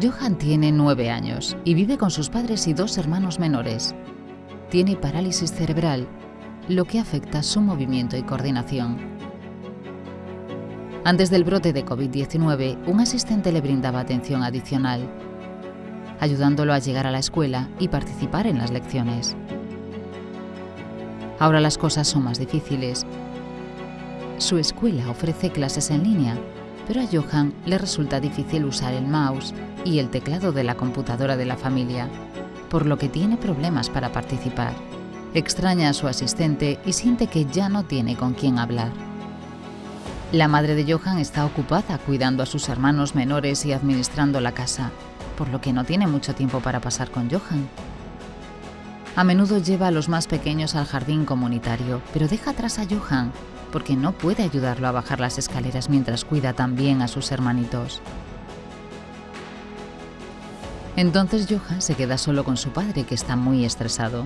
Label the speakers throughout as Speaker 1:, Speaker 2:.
Speaker 1: Johan tiene nueve años y vive con sus padres y dos hermanos menores. Tiene parálisis cerebral, lo que afecta su movimiento y coordinación. Antes del brote de COVID-19, un asistente le brindaba atención adicional, ayudándolo a llegar a la escuela y participar en las lecciones. Ahora las cosas son más difíciles. Su escuela ofrece clases en línea, pero a Johan le resulta difícil usar el mouse y el teclado de la computadora de la familia, por lo que tiene problemas para participar. Extraña a su asistente y siente que ya no tiene con quién hablar. La madre de Johan está ocupada cuidando a sus hermanos menores y administrando la casa, por lo que no tiene mucho tiempo para pasar con Johan. A menudo lleva a los más pequeños al jardín comunitario, pero deja atrás a Johan porque no puede ayudarlo a bajar las escaleras mientras cuida también a sus hermanitos. Entonces Johan se queda solo con su padre, que está muy estresado.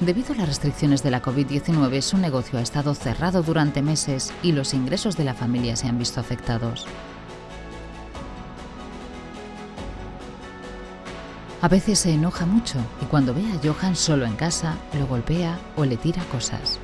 Speaker 1: Debido a las restricciones de la COVID-19, su negocio ha estado cerrado durante meses y los ingresos de la familia se han visto afectados. A veces se enoja mucho y cuando ve a Johan solo en casa, lo golpea o le tira cosas.